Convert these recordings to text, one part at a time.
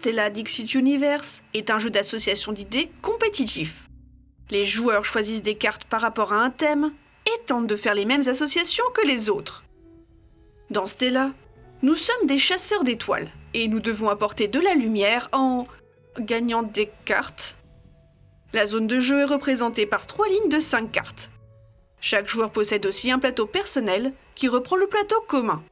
Stella Dixit Universe est un jeu d'association d'idées compétitif. Les joueurs choisissent des cartes par rapport à un thème et tentent de faire les mêmes associations que les autres. Dans Stella, nous sommes des chasseurs d'étoiles et nous devons apporter de la lumière en gagnant des cartes. La zone de jeu est représentée par trois lignes de 5 cartes. Chaque joueur possède aussi un plateau personnel qui reprend le plateau commun.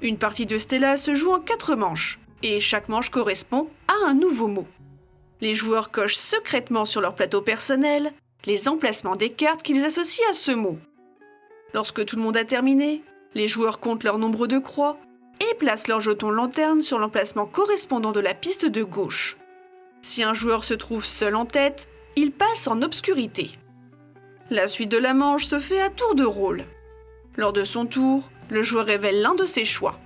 Une partie de Stella se joue en 4 manches, et chaque manche correspond à un nouveau mot. Les joueurs cochent secrètement sur leur plateau personnel les emplacements des cartes qu'ils associent à ce mot. Lorsque tout le monde a terminé, les joueurs comptent leur nombre de croix et placent leur jeton lanterne sur l'emplacement correspondant de la piste de gauche. Si un joueur se trouve seul en tête, il passe en obscurité. La suite de la manche se fait à tour de rôle. Lors de son tour, le joueur révèle l'un de ses choix.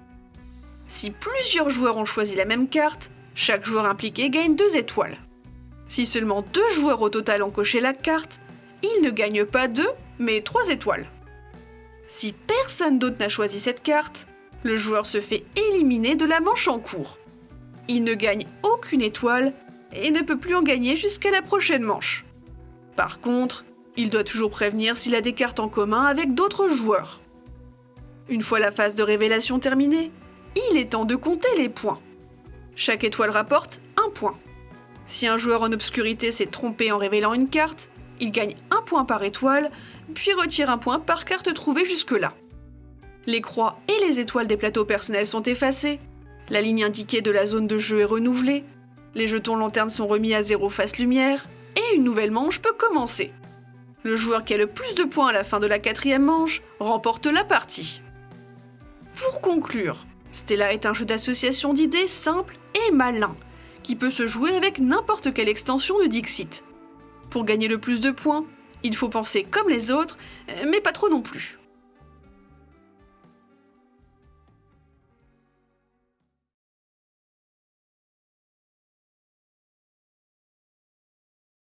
Si plusieurs joueurs ont choisi la même carte, chaque joueur impliqué gagne deux étoiles. Si seulement deux joueurs au total ont coché la carte, il ne gagne pas deux, mais trois étoiles. Si personne d'autre n'a choisi cette carte, le joueur se fait éliminer de la manche en cours. Il ne gagne aucune étoile et ne peut plus en gagner jusqu'à la prochaine manche. Par contre, il doit toujours prévenir s'il a des cartes en commun avec d'autres joueurs. Une fois la phase de révélation terminée, il est temps de compter les points. Chaque étoile rapporte un point. Si un joueur en obscurité s'est trompé en révélant une carte, il gagne un point par étoile, puis retire un point par carte trouvée jusque-là. Les croix et les étoiles des plateaux personnels sont effacées, la ligne indiquée de la zone de jeu est renouvelée, les jetons lanternes sont remis à zéro face lumière, et une nouvelle manche peut commencer. Le joueur qui a le plus de points à la fin de la quatrième manche remporte la partie. Pour conclure, Stella est un jeu d'association d'idées simple et malin, qui peut se jouer avec n'importe quelle extension de Dixit. Pour gagner le plus de points, il faut penser comme les autres, mais pas trop non plus.